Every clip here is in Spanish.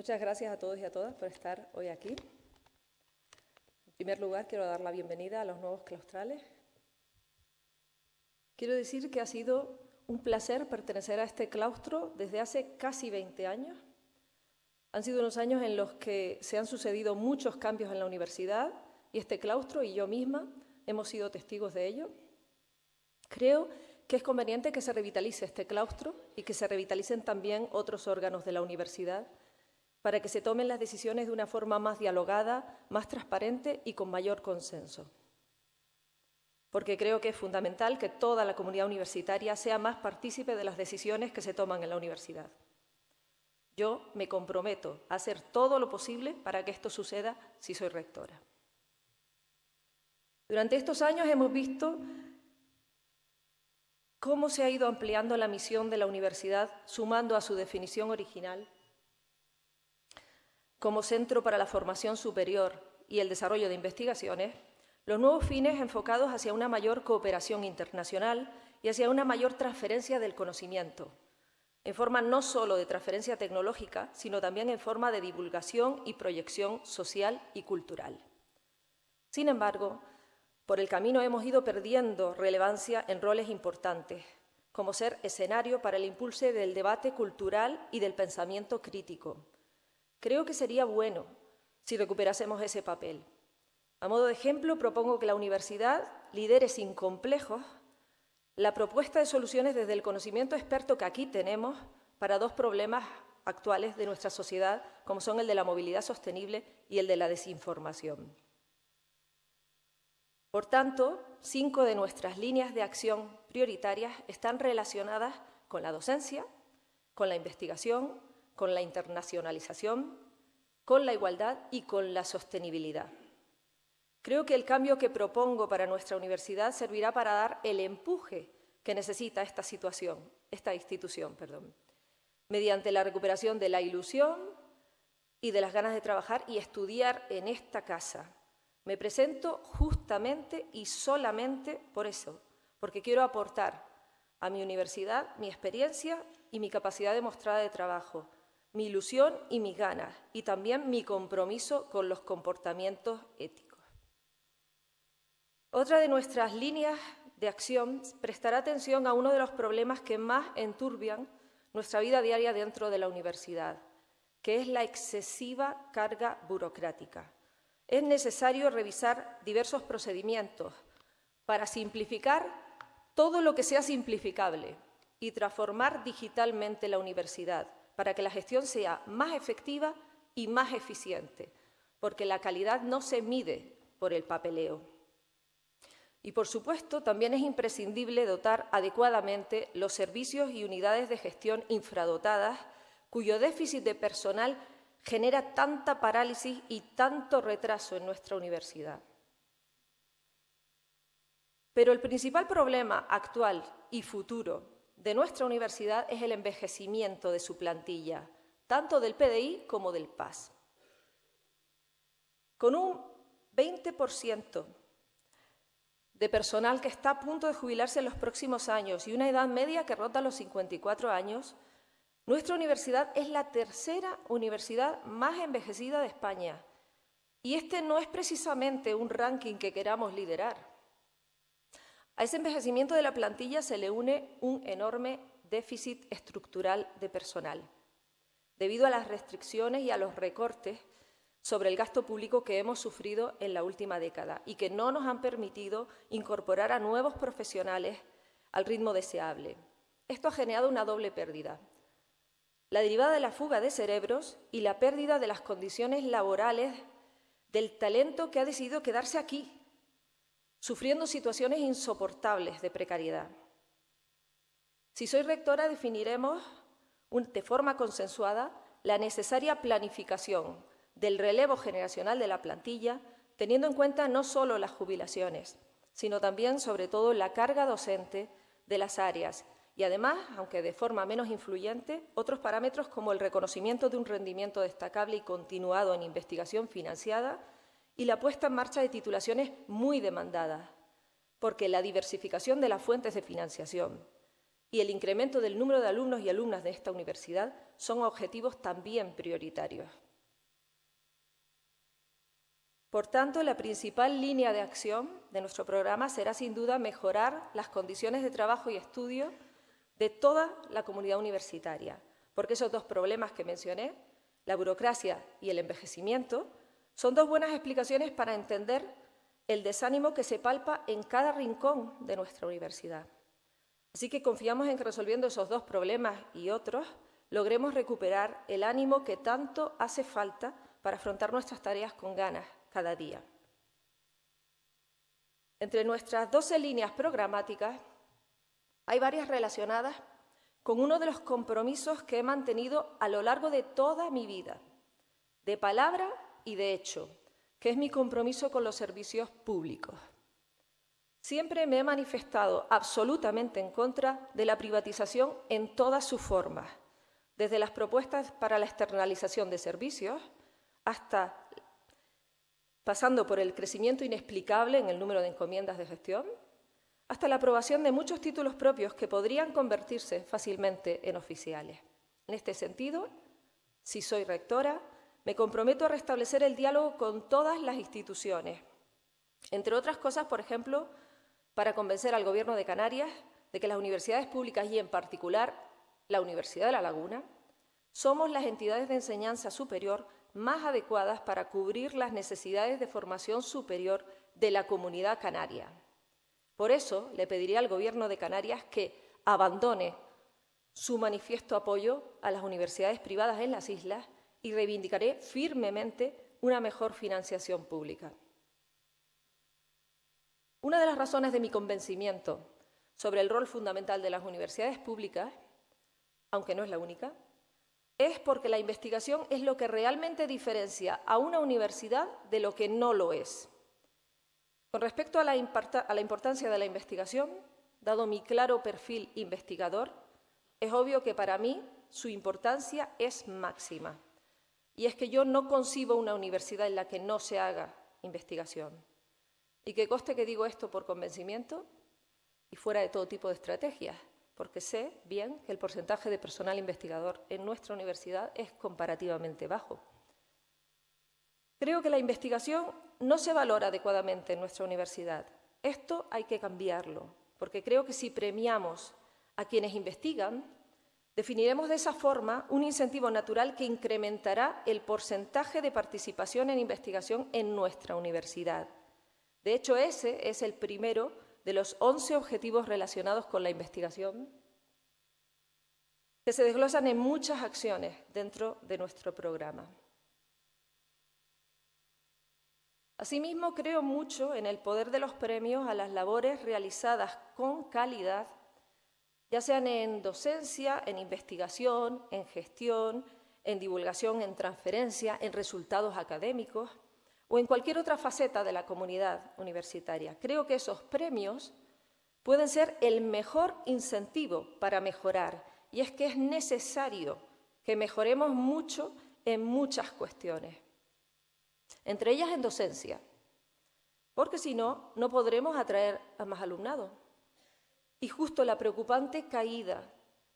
Muchas gracias a todos y a todas por estar hoy aquí. En primer lugar, quiero dar la bienvenida a los nuevos claustrales. Quiero decir que ha sido un placer pertenecer a este claustro desde hace casi 20 años. Han sido unos años en los que se han sucedido muchos cambios en la universidad y este claustro y yo misma hemos sido testigos de ello. Creo que es conveniente que se revitalice este claustro y que se revitalicen también otros órganos de la universidad para que se tomen las decisiones de una forma más dialogada, más transparente y con mayor consenso. Porque creo que es fundamental que toda la comunidad universitaria sea más partícipe de las decisiones que se toman en la universidad. Yo me comprometo a hacer todo lo posible para que esto suceda si soy rectora. Durante estos años hemos visto cómo se ha ido ampliando la misión de la universidad, sumando a su definición original como centro para la formación superior y el desarrollo de investigaciones, los nuevos fines enfocados hacia una mayor cooperación internacional y hacia una mayor transferencia del conocimiento, en forma no solo de transferencia tecnológica, sino también en forma de divulgación y proyección social y cultural. Sin embargo, por el camino hemos ido perdiendo relevancia en roles importantes, como ser escenario para el impulso del debate cultural y del pensamiento crítico, Creo que sería bueno si recuperásemos ese papel. A modo de ejemplo, propongo que la universidad lidere sin complejos la propuesta de soluciones desde el conocimiento experto que aquí tenemos para dos problemas actuales de nuestra sociedad, como son el de la movilidad sostenible y el de la desinformación. Por tanto, cinco de nuestras líneas de acción prioritarias están relacionadas con la docencia, con la investigación, con la internacionalización, con la igualdad y con la sostenibilidad. Creo que el cambio que propongo para nuestra universidad servirá para dar el empuje que necesita esta situación, esta institución, perdón, mediante la recuperación de la ilusión y de las ganas de trabajar y estudiar en esta casa. Me presento justamente y solamente por eso, porque quiero aportar a mi universidad mi experiencia y mi capacidad demostrada de trabajo, mi ilusión y mis ganas, y también mi compromiso con los comportamientos éticos. Otra de nuestras líneas de acción prestará atención a uno de los problemas que más enturbian nuestra vida diaria dentro de la universidad, que es la excesiva carga burocrática. Es necesario revisar diversos procedimientos para simplificar todo lo que sea simplificable y transformar digitalmente la universidad para que la gestión sea más efectiva y más eficiente, porque la calidad no se mide por el papeleo. Y, por supuesto, también es imprescindible dotar adecuadamente los servicios y unidades de gestión infradotadas, cuyo déficit de personal genera tanta parálisis y tanto retraso en nuestra universidad. Pero el principal problema actual y futuro de nuestra universidad es el envejecimiento de su plantilla, tanto del PDI como del PAS. Con un 20% de personal que está a punto de jubilarse en los próximos años y una edad media que rota los 54 años, nuestra universidad es la tercera universidad más envejecida de España. Y este no es precisamente un ranking que queramos liderar. A ese envejecimiento de la plantilla se le une un enorme déficit estructural de personal, debido a las restricciones y a los recortes sobre el gasto público que hemos sufrido en la última década y que no nos han permitido incorporar a nuevos profesionales al ritmo deseable. Esto ha generado una doble pérdida. La derivada de la fuga de cerebros y la pérdida de las condiciones laborales del talento que ha decidido quedarse aquí, sufriendo situaciones insoportables de precariedad. Si soy rectora, definiremos de forma consensuada la necesaria planificación del relevo generacional de la plantilla, teniendo en cuenta no solo las jubilaciones, sino también, sobre todo, la carga docente de las áreas y, además, aunque de forma menos influyente, otros parámetros como el reconocimiento de un rendimiento destacable y continuado en investigación financiada y la puesta en marcha de titulaciones muy demandadas, porque la diversificación de las fuentes de financiación y el incremento del número de alumnos y alumnas de esta universidad son objetivos también prioritarios. Por tanto, la principal línea de acción de nuestro programa será sin duda mejorar las condiciones de trabajo y estudio de toda la comunidad universitaria, porque esos dos problemas que mencioné, la burocracia y el envejecimiento, son dos buenas explicaciones para entender el desánimo que se palpa en cada rincón de nuestra universidad. Así que confiamos en que resolviendo esos dos problemas y otros, logremos recuperar el ánimo que tanto hace falta para afrontar nuestras tareas con ganas cada día. Entre nuestras 12 líneas programáticas hay varias relacionadas con uno de los compromisos que he mantenido a lo largo de toda mi vida, de palabra y de hecho, que es mi compromiso con los servicios públicos. Siempre me he manifestado absolutamente en contra de la privatización en todas sus formas, desde las propuestas para la externalización de servicios hasta pasando por el crecimiento inexplicable en el número de encomiendas de gestión, hasta la aprobación de muchos títulos propios que podrían convertirse fácilmente en oficiales. En este sentido, si soy rectora, me comprometo a restablecer el diálogo con todas las instituciones, entre otras cosas, por ejemplo, para convencer al Gobierno de Canarias de que las universidades públicas y, en particular, la Universidad de La Laguna, somos las entidades de enseñanza superior más adecuadas para cubrir las necesidades de formación superior de la comunidad canaria. Por eso le pediría al Gobierno de Canarias que abandone su manifiesto apoyo a las universidades privadas en las islas y reivindicaré firmemente una mejor financiación pública. Una de las razones de mi convencimiento sobre el rol fundamental de las universidades públicas, aunque no es la única, es porque la investigación es lo que realmente diferencia a una universidad de lo que no lo es. Con respecto a la, importancia de la investigación, dado mi claro perfil investigador, es obvio que para mí su importancia es máxima. Y es que yo no concibo una universidad en la que no se haga investigación. Y que coste que digo esto por convencimiento y fuera de todo tipo de estrategias porque sé bien que el porcentaje de personal investigador en nuestra universidad es comparativamente bajo. Creo que la investigación no se valora adecuadamente en nuestra universidad. Esto hay que cambiarlo, porque creo que si premiamos a quienes investigan, definiremos de esa forma un incentivo natural que incrementará el porcentaje de participación en investigación en nuestra universidad. De hecho, ese es el primero de los 11 objetivos relacionados con la investigación que se desglosan en muchas acciones dentro de nuestro programa. Asimismo, creo mucho en el poder de los premios a las labores realizadas con calidad, ya sean en docencia, en investigación, en gestión, en divulgación, en transferencia, en resultados académicos o en cualquier otra faceta de la comunidad universitaria. Creo que esos premios pueden ser el mejor incentivo para mejorar, y es que es necesario que mejoremos mucho en muchas cuestiones, entre ellas en docencia, porque si no, no podremos atraer a más alumnado. Y justo la preocupante caída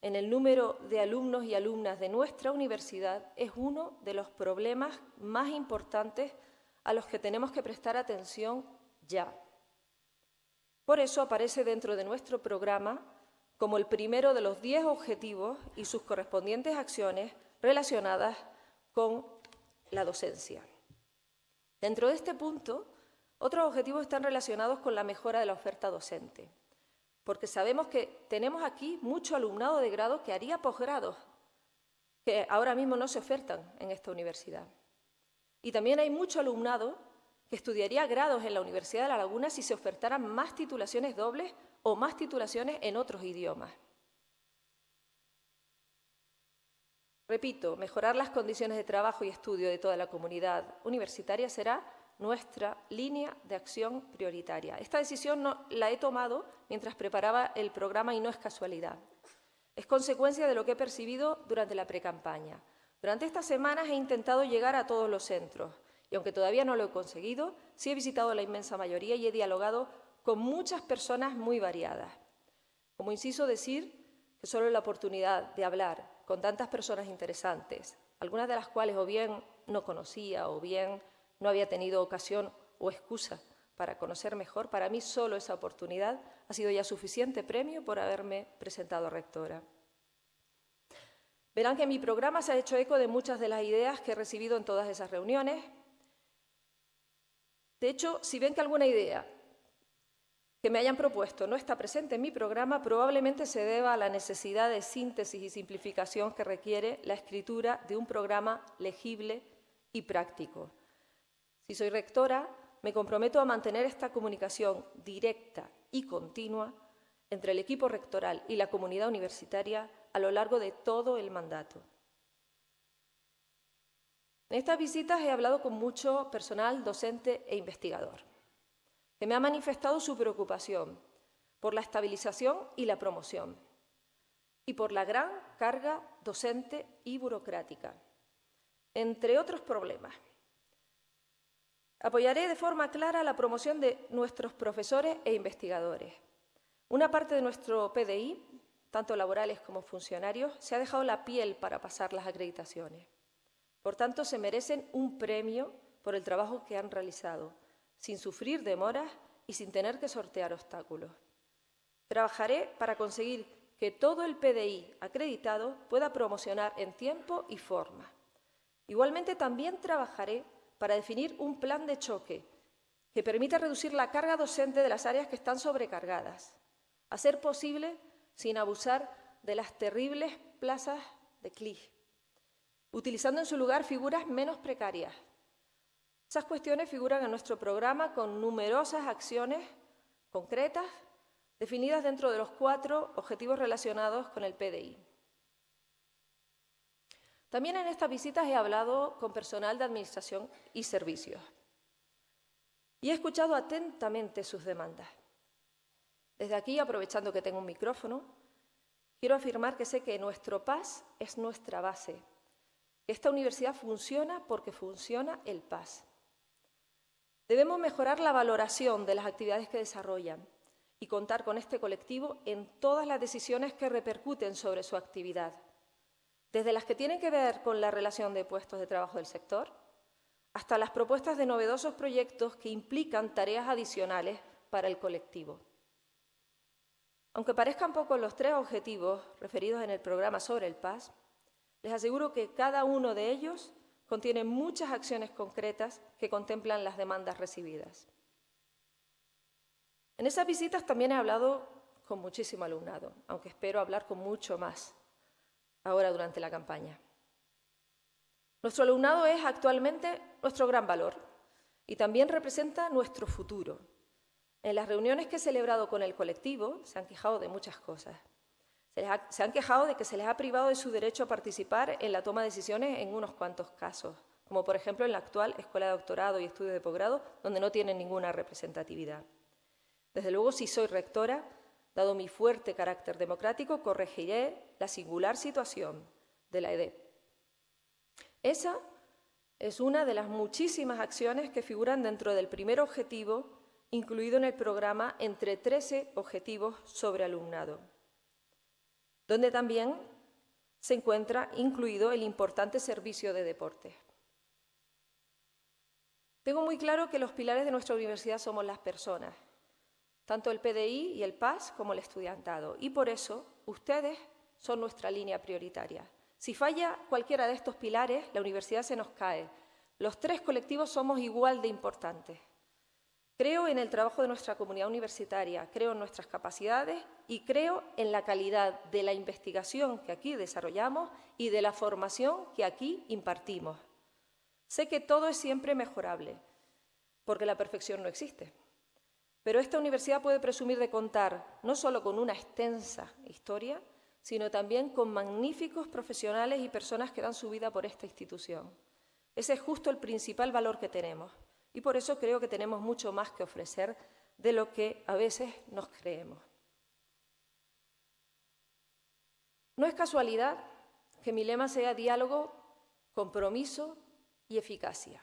en el número de alumnos y alumnas de nuestra universidad es uno de los problemas más importantes a los que tenemos que prestar atención ya. Por eso aparece dentro de nuestro programa como el primero de los diez objetivos y sus correspondientes acciones relacionadas con la docencia. Dentro de este punto, otros objetivos están relacionados con la mejora de la oferta docente, porque sabemos que tenemos aquí mucho alumnado de grado que haría posgrados, que ahora mismo no se ofertan en esta universidad. Y también hay mucho alumnado que estudiaría grados en la Universidad de La Laguna si se ofertaran más titulaciones dobles o más titulaciones en otros idiomas. Repito, mejorar las condiciones de trabajo y estudio de toda la comunidad universitaria será nuestra línea de acción prioritaria. Esta decisión la he tomado mientras preparaba el programa y no es casualidad. Es consecuencia de lo que he percibido durante la precampaña. Durante estas semanas he intentado llegar a todos los centros y aunque todavía no lo he conseguido, sí he visitado la inmensa mayoría y he dialogado con muchas personas muy variadas. Como inciso decir que solo la oportunidad de hablar con tantas personas interesantes, algunas de las cuales o bien no conocía o bien no había tenido ocasión o excusa para conocer mejor, para mí solo esa oportunidad ha sido ya suficiente premio por haberme presentado rectora. Verán que mi programa se ha hecho eco de muchas de las ideas que he recibido en todas esas reuniones. De hecho, si ven que alguna idea que me hayan propuesto no está presente en mi programa, probablemente se deba a la necesidad de síntesis y simplificación que requiere la escritura de un programa legible y práctico. Si soy rectora, me comprometo a mantener esta comunicación directa y continua entre el equipo rectoral y la comunidad universitaria a lo largo de todo el mandato. En estas visitas he hablado con mucho personal docente e investigador, que me ha manifestado su preocupación por la estabilización y la promoción, y por la gran carga docente y burocrática, entre otros problemas. Apoyaré de forma clara la promoción de nuestros profesores e investigadores. Una parte de nuestro PDI, tanto laborales como funcionarios, se ha dejado la piel para pasar las acreditaciones. Por tanto, se merecen un premio por el trabajo que han realizado, sin sufrir demoras y sin tener que sortear obstáculos. Trabajaré para conseguir que todo el PDI acreditado pueda promocionar en tiempo y forma. Igualmente, también trabajaré para definir un plan de choque que permita reducir la carga docente de las áreas que están sobrecargadas, a ser posible sin abusar de las terribles plazas de CLI, utilizando en su lugar figuras menos precarias. Esas cuestiones figuran en nuestro programa con numerosas acciones concretas definidas dentro de los cuatro objetivos relacionados con el PDI. También en estas visitas he hablado con personal de Administración y Servicios y he escuchado atentamente sus demandas. Desde aquí, aprovechando que tengo un micrófono, quiero afirmar que sé que nuestro PAS es nuestra base, esta universidad funciona porque funciona el PAS. Debemos mejorar la valoración de las actividades que desarrollan y contar con este colectivo en todas las decisiones que repercuten sobre su actividad desde las que tienen que ver con la relación de puestos de trabajo del sector, hasta las propuestas de novedosos proyectos que implican tareas adicionales para el colectivo. Aunque parezcan pocos los tres objetivos referidos en el programa sobre el PAS, les aseguro que cada uno de ellos contiene muchas acciones concretas que contemplan las demandas recibidas. En esas visitas también he hablado con muchísimo alumnado, aunque espero hablar con mucho más ahora durante la campaña. Nuestro alumnado es actualmente nuestro gran valor y también representa nuestro futuro. En las reuniones que he celebrado con el colectivo se han quejado de muchas cosas. Se, han quejado de que se les ha privado de su derecho a participar en la toma de decisiones en unos cuantos casos, como por ejemplo en la actual Escuela de Doctorado y Estudios de Posgrado, donde no tienen ninguna representatividad. Desde luego, si soy rectora, Dado mi fuerte carácter democrático, corregiré la singular situación de la EDEP. Esa es una de las muchísimas acciones que figuran dentro del primer objetivo incluido en el programa entre 13 objetivos sobre alumnado, donde también se encuentra incluido el importante servicio de deporte. Tengo muy claro que los pilares de nuestra universidad somos las personas tanto el PDI y el PAS como el estudiantado. Y por eso ustedes son nuestra línea prioritaria. Si falla cualquiera de estos pilares, la universidad se nos cae. Los tres colectivos somos igual de importantes. Creo en el trabajo de nuestra comunidad universitaria, creo en nuestras capacidades y creo en la calidad de la investigación que aquí desarrollamos y de la formación que aquí impartimos. Sé que todo es siempre mejorable, porque la perfección no existe. Pero esta universidad puede presumir de contar no solo con una extensa historia, sino también con magníficos profesionales y personas que dan su vida por esta institución. Ese es justo el principal valor que tenemos y por eso creo que tenemos mucho más que ofrecer de lo que a veces nos creemos. No es casualidad que mi lema sea diálogo, compromiso y eficacia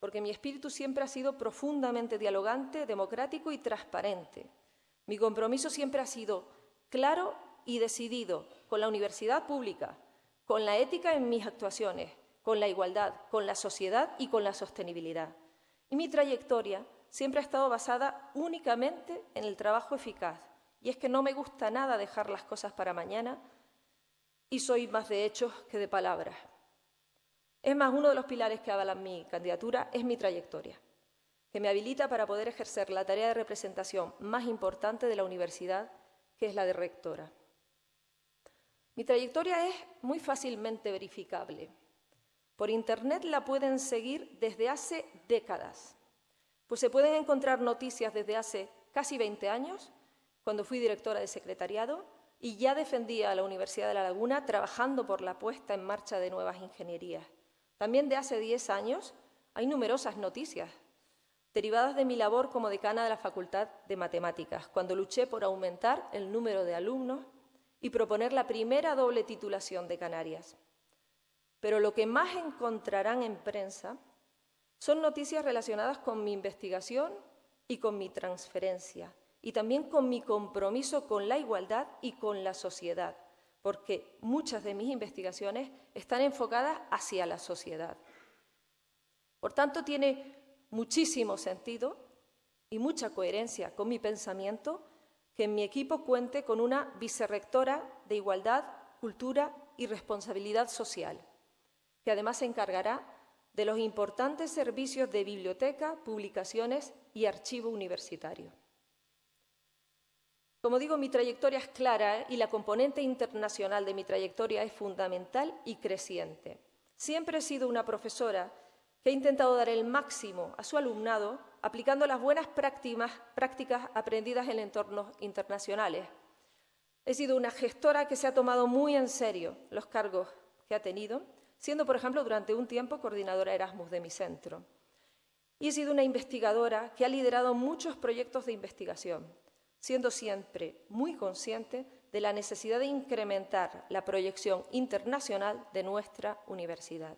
porque mi espíritu siempre ha sido profundamente dialogante, democrático y transparente. Mi compromiso siempre ha sido claro y decidido con la universidad pública, con la ética en mis actuaciones, con la igualdad, con la sociedad y con la sostenibilidad. Y mi trayectoria siempre ha estado basada únicamente en el trabajo eficaz. Y es que no me gusta nada dejar las cosas para mañana y soy más de hechos que de palabras. Es más, uno de los pilares que avalan mi candidatura es mi trayectoria, que me habilita para poder ejercer la tarea de representación más importante de la universidad, que es la de rectora. Mi trayectoria es muy fácilmente verificable. Por Internet la pueden seguir desde hace décadas, pues se pueden encontrar noticias desde hace casi 20 años, cuando fui directora de secretariado, y ya defendía a la Universidad de La Laguna trabajando por la puesta en marcha de nuevas ingenierías. También de hace 10 años hay numerosas noticias derivadas de mi labor como decana de la Facultad de Matemáticas, cuando luché por aumentar el número de alumnos y proponer la primera doble titulación de Canarias. Pero lo que más encontrarán en prensa son noticias relacionadas con mi investigación y con mi transferencia, y también con mi compromiso con la igualdad y con la sociedad, porque muchas de mis investigaciones están enfocadas hacia la sociedad. Por tanto, tiene muchísimo sentido y mucha coherencia con mi pensamiento que en mi equipo cuente con una vicerrectora de Igualdad, Cultura y Responsabilidad Social, que además se encargará de los importantes servicios de biblioteca, publicaciones y archivo universitario. Como digo, mi trayectoria es clara y la componente internacional de mi trayectoria es fundamental y creciente. Siempre he sido una profesora que ha intentado dar el máximo a su alumnado aplicando las buenas prácticas aprendidas en entornos internacionales. He sido una gestora que se ha tomado muy en serio los cargos que ha tenido, siendo, por ejemplo, durante un tiempo coordinadora Erasmus de mi centro. Y he sido una investigadora que ha liderado muchos proyectos de investigación siendo siempre muy consciente de la necesidad de incrementar la proyección internacional de nuestra universidad.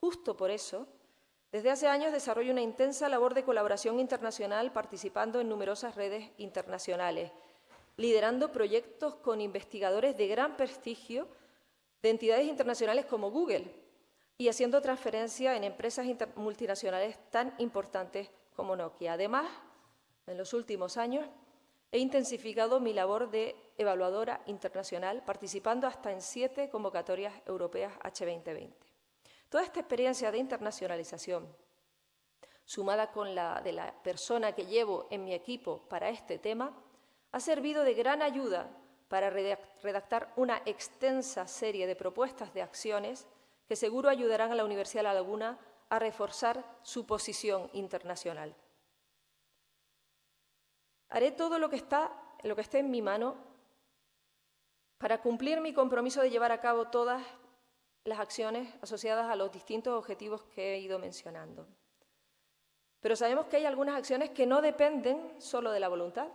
Justo por eso, desde hace años desarrollo una intensa labor de colaboración internacional participando en numerosas redes internacionales, liderando proyectos con investigadores de gran prestigio de entidades internacionales como Google y haciendo transferencia en empresas multinacionales tan importantes como Nokia. Además, en los últimos años He intensificado mi labor de evaluadora internacional, participando hasta en siete convocatorias europeas H2020. Toda esta experiencia de internacionalización, sumada con la de la persona que llevo en mi equipo para este tema, ha servido de gran ayuda para redactar una extensa serie de propuestas de acciones que seguro ayudarán a la Universidad de La Laguna a reforzar su posición internacional. Haré todo lo que, está, lo que esté en mi mano para cumplir mi compromiso de llevar a cabo todas las acciones asociadas a los distintos objetivos que he ido mencionando. Pero sabemos que hay algunas acciones que no dependen solo de la voluntad,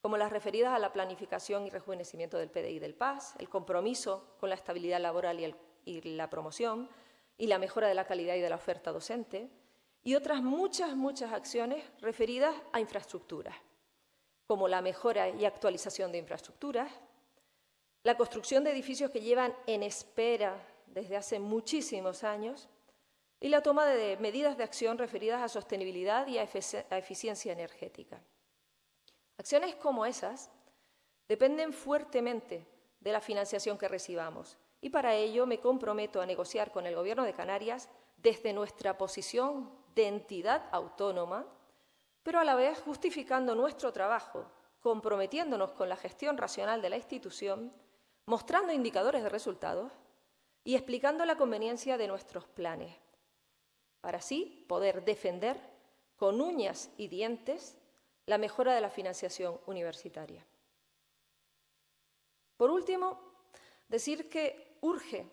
como las referidas a la planificación y rejuvenecimiento del PDI del PAS, el compromiso con la estabilidad laboral y, y la promoción, y la mejora de la calidad y de la oferta docente, y otras muchas, muchas acciones referidas a infraestructuras, como la mejora y actualización de infraestructuras, la construcción de edificios que llevan en espera desde hace muchísimos años y la toma de medidas de acción referidas a sostenibilidad y a eficiencia energética. Acciones como esas dependen fuertemente de la financiación que recibamos y para ello me comprometo a negociar con el Gobierno de Canarias desde nuestra posición de entidad autónoma, pero a la vez justificando nuestro trabajo, comprometiéndonos con la gestión racional de la institución, mostrando indicadores de resultados y explicando la conveniencia de nuestros planes, para así poder defender con uñas y dientes la mejora de la financiación universitaria. Por último, decir que urge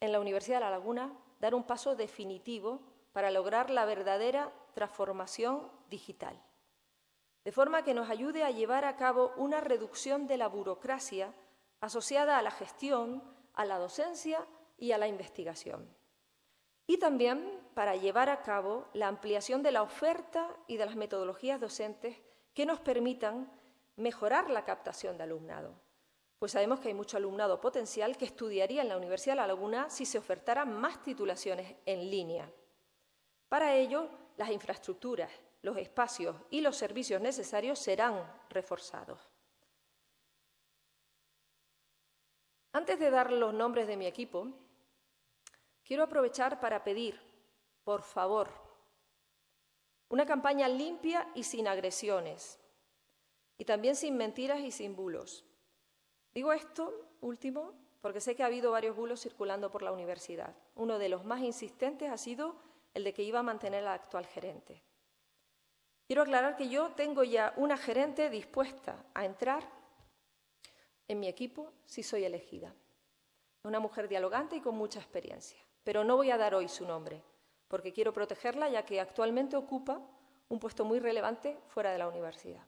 en la Universidad de La Laguna dar un paso definitivo para lograr la verdadera transformación digital, de forma que nos ayude a llevar a cabo una reducción de la burocracia asociada a la gestión, a la docencia y a la investigación. Y también para llevar a cabo la ampliación de la oferta y de las metodologías docentes que nos permitan mejorar la captación de alumnado, pues sabemos que hay mucho alumnado potencial que estudiaría en la Universidad de La Laguna si se ofertaran más titulaciones en línea. Para ello, las infraestructuras, los espacios y los servicios necesarios serán reforzados. Antes de dar los nombres de mi equipo, quiero aprovechar para pedir, por favor, una campaña limpia y sin agresiones, y también sin mentiras y sin bulos. Digo esto último porque sé que ha habido varios bulos circulando por la universidad. Uno de los más insistentes ha sido el de que iba a mantener al actual gerente. Quiero aclarar que yo tengo ya una gerente dispuesta a entrar en mi equipo si soy elegida. Una mujer dialogante y con mucha experiencia. Pero no voy a dar hoy su nombre, porque quiero protegerla ya que actualmente ocupa un puesto muy relevante fuera de la universidad.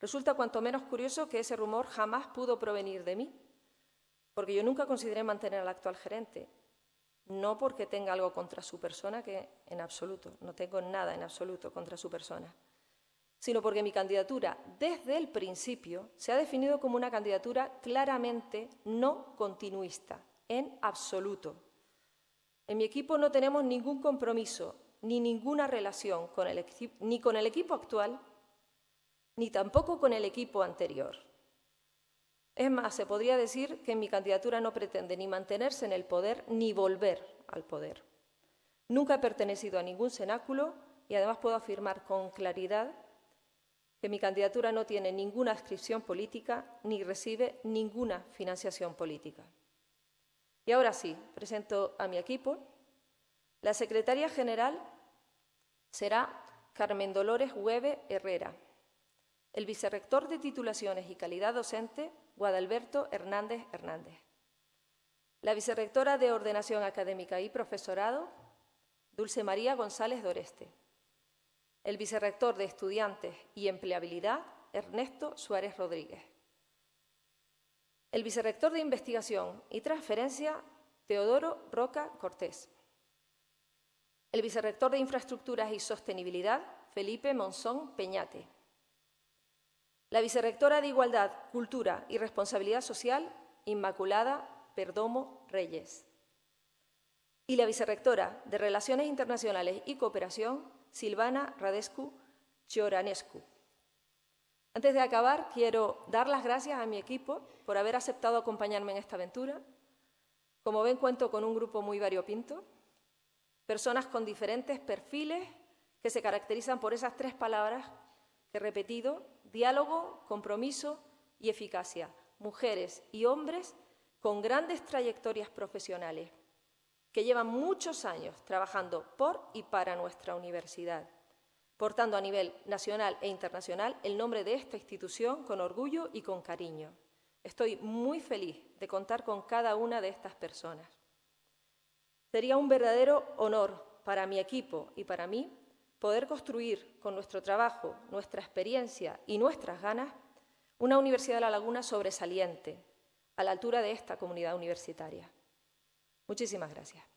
Resulta cuanto menos curioso que ese rumor jamás pudo provenir de mí, porque yo nunca consideré mantener al actual gerente, no porque tenga algo contra su persona, que en absoluto, no tengo nada en absoluto contra su persona, sino porque mi candidatura desde el principio se ha definido como una candidatura claramente no continuista, en absoluto. En mi equipo no tenemos ningún compromiso ni ninguna relación con el, ni con el equipo actual ni tampoco con el equipo anterior. Es más, se podría decir que mi candidatura no pretende ni mantenerse en el poder ni volver al poder. Nunca he pertenecido a ningún cenáculo y además puedo afirmar con claridad que mi candidatura no tiene ninguna adscripción política ni recibe ninguna financiación política. Y ahora sí, presento a mi equipo. La secretaria general será Carmen Dolores Hueve Herrera el vicerrector de titulaciones y calidad docente, Guadalberto Hernández Hernández. La vicerrectora de Ordenación Académica y Profesorado, Dulce María González Doreste. El vicerrector de Estudiantes y Empleabilidad, Ernesto Suárez Rodríguez. El vicerrector de Investigación y Transferencia, Teodoro Roca Cortés. El vicerrector de Infraestructuras y Sostenibilidad, Felipe Monzón Peñate. La vicerrectora de Igualdad, Cultura y Responsabilidad Social, Inmaculada Perdomo Reyes. Y la vicerrectora de Relaciones Internacionales y Cooperación, Silvana Radescu Chioranescu. Antes de acabar, quiero dar las gracias a mi equipo por haber aceptado acompañarme en esta aventura. Como ven, cuento con un grupo muy variopinto, personas con diferentes perfiles que se caracterizan por esas tres palabras que he repetido diálogo, compromiso y eficacia, mujeres y hombres con grandes trayectorias profesionales, que llevan muchos años trabajando por y para nuestra universidad, portando a nivel nacional e internacional el nombre de esta institución con orgullo y con cariño. Estoy muy feliz de contar con cada una de estas personas. Sería un verdadero honor para mi equipo y para mí poder construir con nuestro trabajo, nuestra experiencia y nuestras ganas una Universidad de La Laguna sobresaliente, a la altura de esta comunidad universitaria. Muchísimas gracias.